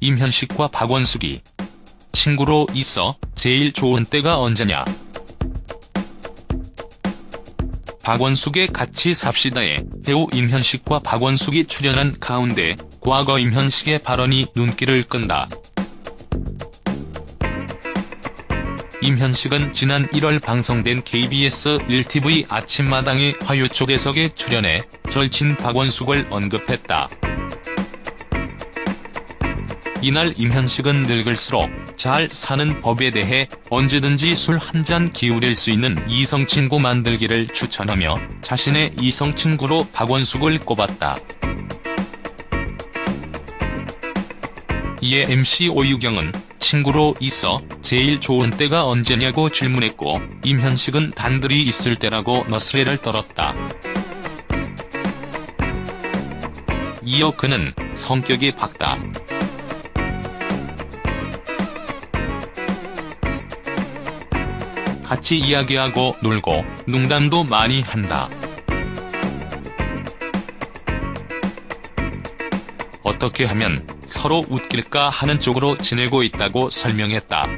임현식과 박원숙이 친구로 있어 제일 좋은 때가 언제냐. 박원숙의 같이 삽시다에 배우 임현식과 박원숙이 출연한 가운데 과거 임현식의 발언이 눈길을 끈다. 임현식은 지난 1월 방송된 KBS 1TV 아침마당의 화요초대석에 출연해 절친 박원숙을 언급했다. 이날 임현식은 늙을수록 잘 사는 법에 대해 언제든지 술 한 잔 기울일 수 있는 이성친구 만들기를 추천하며 자신의 이성친구로 박원숙을 꼽았다. 이에 MC 오유경은 친구로 있어 제일 좋은 때가 언제냐고 질문했고 임현식은 단둘이 있을 때라고 너스레를 떨었다. 이어 그는 성격이 밝다. 같이 이야기하고 놀고 농담도 많이 한다. 어떻게 하면 서로 웃길까 하는 쪽으로 지내고 있다고 설명했다.